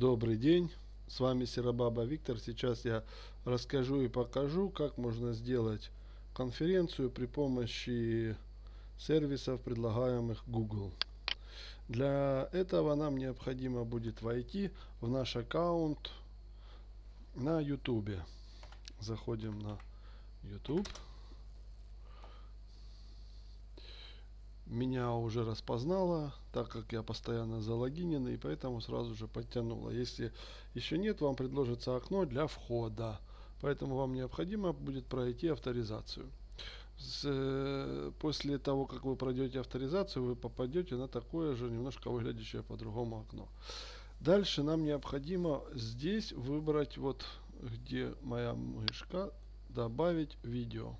Добрый день, с вами Серабаба Виктор. Сейчас я расскажу и покажу, как можно сделать конференцию при помощи сервисов, предлагаемых Google. Для этого нам необходимо будет войти в наш аккаунт на YouTube. Заходим на YouTube. Меня уже распознала, так как я постоянно залогинен, и поэтому сразу же подтянула. Если еще нет, вам предложится окно для входа. Поэтому вам необходимо будет пройти авторизацию. С, э, после того, как вы пройдете авторизацию, вы попадете на такое же, немножко выглядящее по-другому окно. Дальше нам необходимо здесь выбрать, вот где моя мышка, добавить видео.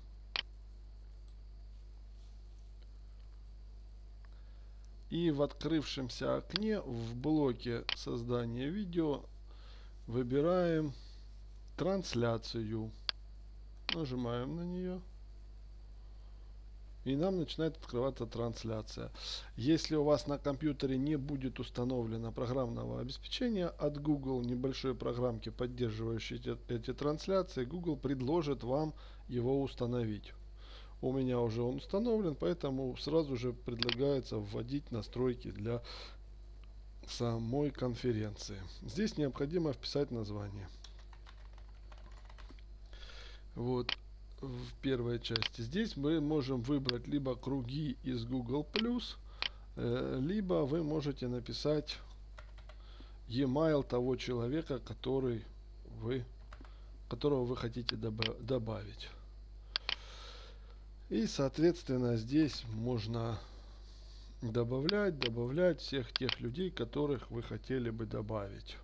И в открывшемся окне в блоке создания видео выбираем трансляцию. Нажимаем на нее. И нам начинает открываться трансляция. Если у вас на компьютере не будет установлено программного обеспечения от Google, небольшой программки, поддерживающей эти, эти трансляции, Google предложит вам его установить у меня уже он установлен, поэтому сразу же предлагается вводить настройки для самой конференции. Здесь необходимо вписать название. Вот в первой части. Здесь мы можем выбрать либо круги из Google+, э, либо вы можете написать e-mail того человека, который вы, которого вы хотите добавить. И, соответственно, здесь можно добавлять, добавлять всех тех людей, которых вы хотели бы добавить.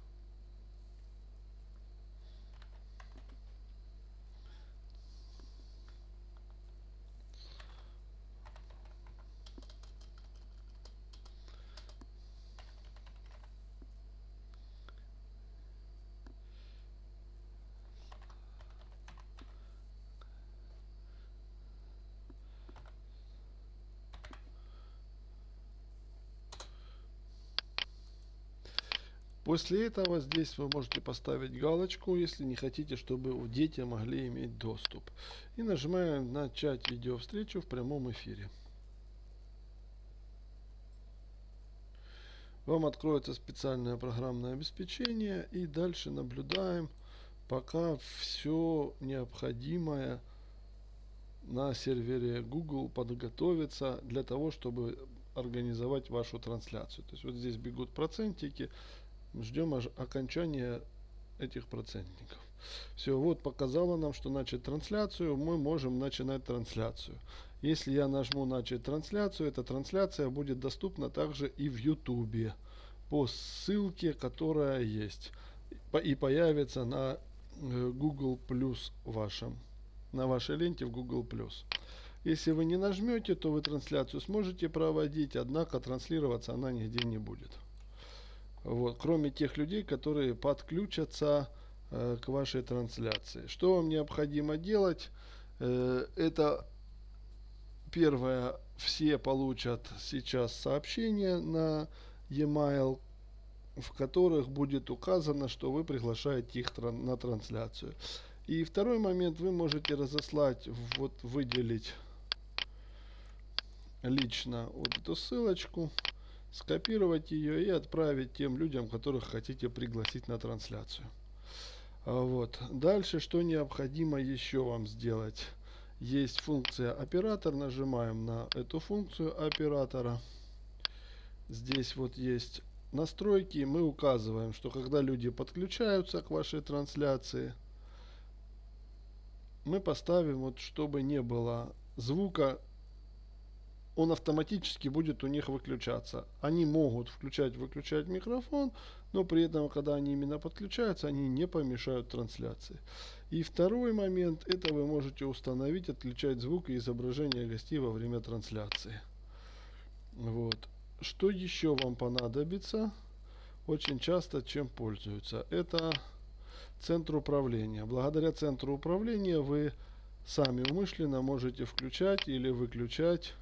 После этого здесь вы можете поставить галочку, если не хотите, чтобы дети могли иметь доступ. И нажимаем начать видеовстречу в прямом эфире. Вам откроется специальное программное обеспечение и дальше наблюдаем, пока все необходимое на сервере Google подготовится для того, чтобы организовать вашу трансляцию. То есть вот здесь бегут процентики, ждем окончания этих процентников. Все, вот показало нам, что начать трансляцию, мы можем начинать трансляцию. Если я нажму начать трансляцию, эта трансляция будет доступна также и в YouTube по ссылке, которая есть. И появится на э, Google Plus вашем, на вашей ленте в Google Plus. Если вы не нажмете, то вы трансляцию сможете проводить, однако транслироваться она нигде не будет. Вот, кроме тех людей, которые подключатся э, к вашей трансляции. Что вам необходимо делать? Э, это первое, все получат сейчас сообщение на e-mail, в которых будет указано, что вы приглашаете их тран на трансляцию. И второй момент, вы можете разослать, вот выделить лично вот эту ссылочку скопировать ее и отправить тем людям, которых хотите пригласить на трансляцию. А вот. Дальше, что необходимо еще вам сделать? Есть функция оператор, нажимаем на эту функцию оператора. Здесь вот есть настройки, мы указываем, что когда люди подключаются к вашей трансляции, мы поставим, вот, чтобы не было звука он автоматически будет у них выключаться. Они могут включать-выключать микрофон, но при этом, когда они именно подключаются, они не помешают трансляции. И второй момент, это вы можете установить, отключать звук и изображение гостей во время трансляции. Вот. Что еще вам понадобится? Очень часто чем пользуются? Это центр управления. Благодаря центру управления вы сами умышленно можете включать или выключать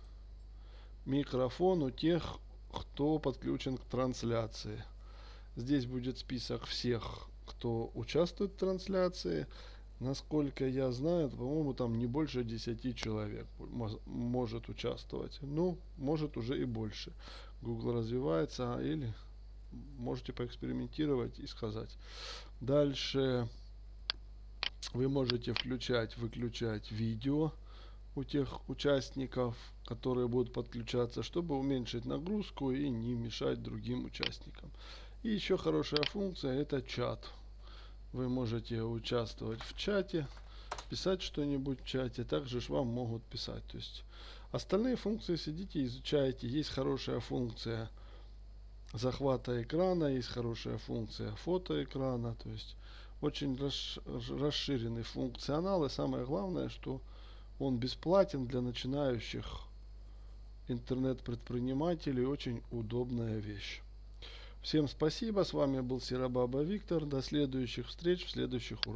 микрофон у тех, кто подключен к трансляции. Здесь будет список всех, кто участвует в трансляции. Насколько я знаю, по-моему, там не больше 10 человек может участвовать. Ну, может уже и больше. Google развивается, или можете поэкспериментировать и сказать. Дальше вы можете включать, выключать видео у тех участников, которые будут подключаться, чтобы уменьшить нагрузку и не мешать другим участникам. И еще хорошая функция это чат. Вы можете участвовать в чате, писать что-нибудь в чате, также ж вам могут писать. То есть остальные функции сидите, изучаете. Есть хорошая функция захвата экрана, есть хорошая функция фотоэкрана. То есть очень расширенный функционал. И самое главное, что он бесплатен для начинающих интернет-предпринимателей. Очень удобная вещь. Всем спасибо. С вами был Серабаба Виктор. До следующих встреч в следующих уроках.